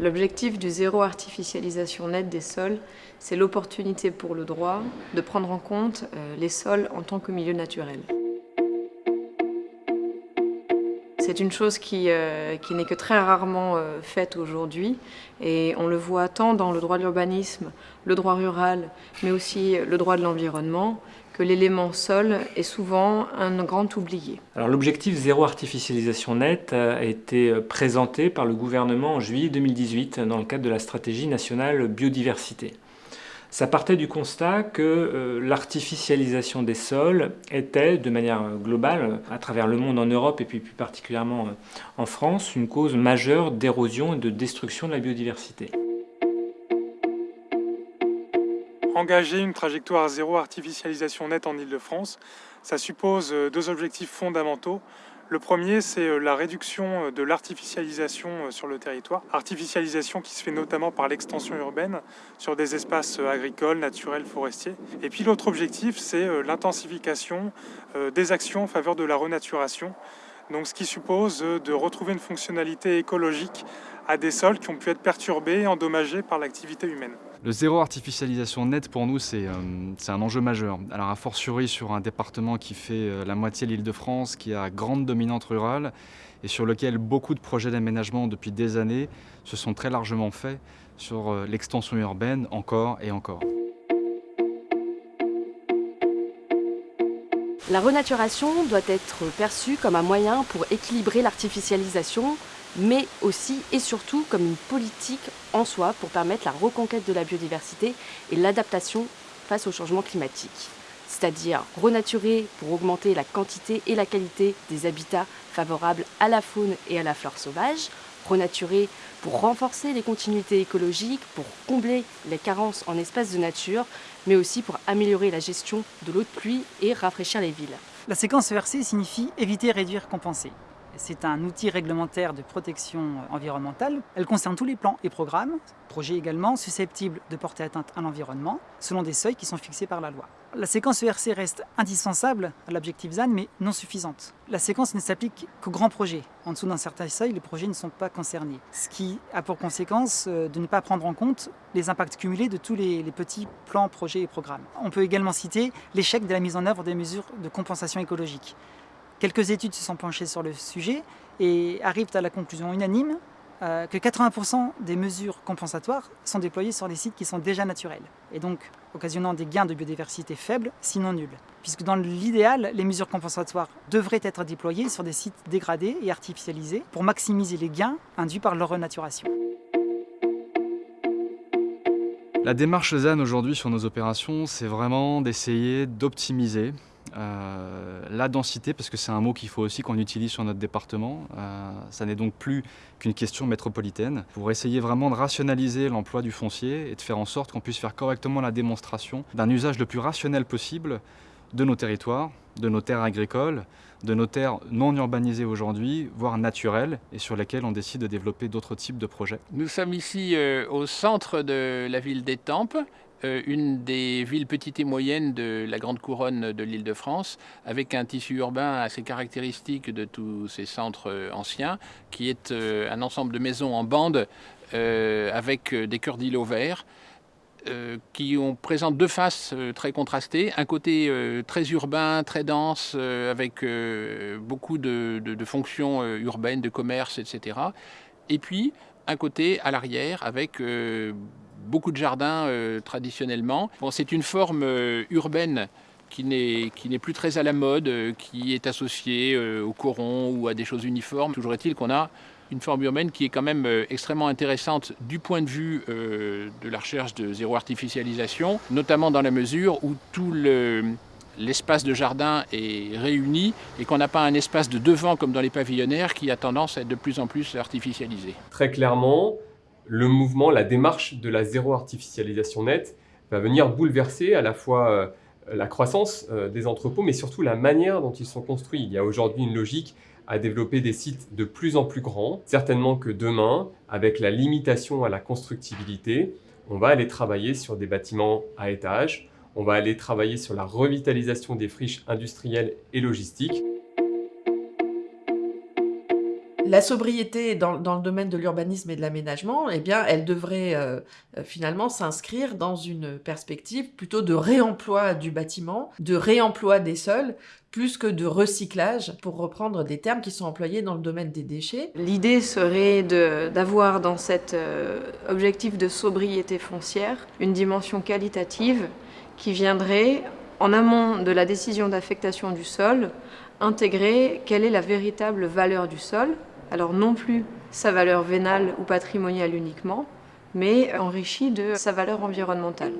L'objectif du zéro artificialisation nette des sols, c'est l'opportunité pour le droit de prendre en compte euh, les sols en tant que milieu naturel. C'est une chose qui, euh, n'est que très rarement euh, faite aujourd'hui et on le voit tant dans le droit de l'urbanisme, le droit rural, mais aussi le droit de l'environnement, que l'élément sol est souvent un grand oublié. Alors l'objectif zéro artificialisation nette a été présenté par le gouvernement en juillet 2018 dans le cadre de la stratégie nationale biodiversité. Ça partait du constat que euh, l'artificialisation des sols était, de manière globale, à travers le monde en Europe et puis plus particulièrement euh, en France, une cause majeure d'érosion et de destruction de la biodiversité. Engager une trajectoire zéro artificialisation nette en Ile-de-France, ça suppose euh, deux objectifs fondamentaux. Le premier, c'est euh, la réduction euh, de l'artificialisation sur le territoire. Artificialisation qui se fait notamment par l'extension urbaine sur des espaces agricoles, naturels, forestiers. Et puis l'autre objectif, c'est l'intensification des actions en faveur de la renaturation. Donc ce qui suppose de retrouver une fonctionnalité écologique à des sols qui ont pu être perturbés et endommagés par l'activité humaine. Le zéro artificialisation nette pour nous c'est un enjeu majeur. Alors a fortiori sur un département qui fait la moitié de l'île de France, qui a grande dominante rurale et sur lequel beaucoup de projets d'aménagement depuis des années se sont très largement faits sur l'extension urbaine encore et encore. La renaturation doit être perçue comme un moyen pour équilibrer l'artificialisation, mais aussi et surtout comme une politique en soi pour permettre la reconquête de la biodiversité et l'adaptation face au changement climatique. C'est-à-dire renaturer pour augmenter la quantité et la qualité des habitats favorables à la faune et à la flore sauvage, renaturer pour renforcer les continuités écologiques, pour combler les carences en espaces de nature, mais aussi pour améliorer la gestion de l'eau de pluie et rafraîchir les villes. La séquence ERC signifie éviter, réduire, compenser. C'est un outil réglementaire de protection environnementale. Elle concerne tous les plans et programmes, projets également susceptibles de porter atteinte à l'environnement, selon des seuils qui sont fixés par la loi. La séquence ERC reste indispensable à l'objectif ZAN, mais non suffisante. La séquence ne s'applique qu'aux grands projets. En dessous d'un certain seuil, les projets ne sont pas concernés. Ce qui a pour conséquence euh, de ne pas prendre en compte les impacts cumulés de tous les, les petits plans, projets et programmes. On peut également citer l'échec de la mise en œuvre des mesures de compensation écologique. Quelques études se sont penchées sur le sujet et arrivent à la conclusion unanime euh, que 80% des mesures compensatoires sont déployées sur des sites qui sont déjà naturels, et donc occasionnant des gains de biodiversité faibles, sinon nuls. Puisque dans l'idéal, les mesures compensatoires devraient être déployées sur des sites dégradés et artificialisés pour maximiser les gains induits par leur renaturation. La démarche ZAN aujourd'hui sur nos opérations, c'est vraiment d'essayer d'optimiser euh, la densité, parce que c'est un mot qu'il faut aussi qu'on utilise sur notre département, euh, ça n'est donc plus qu'une question métropolitaine, pour essayer vraiment de rationaliser l'emploi du foncier et de faire en sorte qu'on puisse faire correctement la démonstration d'un usage le plus rationnel possible de nos territoires, de nos terres agricoles, de nos terres non urbanisées aujourd'hui, voire naturelles, et sur lesquelles on décide de développer d'autres types de projets. Nous sommes ici euh, au centre de la ville d'Étampes, une des villes petites et moyennes de la grande couronne de l'île de France, avec un tissu urbain assez caractéristique de tous ces centres euh, anciens, qui est euh, un ensemble de maisons en bande avec des cœurs d'îlots verts, qui ont, présentent deux faces très contrastées. Un côté très urbain, très dense, avec beaucoup de, de, fonctions urbaines, de commerce, etc. Et puis un côté à l'arrière avec beaucoup de jardins euh, traditionnellement. Bon, c'est une forme euh, urbaine qui n'est plus très à la mode, euh, qui est associée au coron ou à des choses uniformes. Toujours est-il qu'on a une forme urbaine qui est quand même extrêmement intéressante du point de vue de la recherche de zéro artificialisation, notamment dans la mesure où tout l'espace de jardin est réuni et qu'on n'a pas un espace de devant comme dans les pavillonnaires qui a tendance à être de plus en plus artificialisé. Très clairement, le mouvement, la démarche de la zéro artificialisation nette va venir bouleverser à la fois euh, la croissance euh, des entrepôts, mais surtout la manière dont ils sont construits. Il y a aujourd'hui une logique à développer des sites de plus en plus grands. Certainement que demain, avec la limitation à la constructibilité, on va aller travailler sur des bâtiments à étages, on va aller travailler sur la revitalisation des friches industrielles et logistiques. La sobriété dans, le domaine de l'urbanisme et de l'aménagement, eh bien, elle devrait euh, euh, finalement s'inscrire dans une perspective plutôt de réemploi du bâtiment, de réemploi des sols, plus que de recyclage, pour reprendre des termes qui sont employés dans le domaine des déchets. L'idée serait d'avoir dans cet euh, objectif de sobriété foncière une dimension qualitative qui viendrait, en amont de la décision d'affectation du sol, intégrer quelle est la véritable valeur du sol, alors non plus sa valeur vénale ou patrimoniale uniquement, mais enrichie de sa valeur environnementale.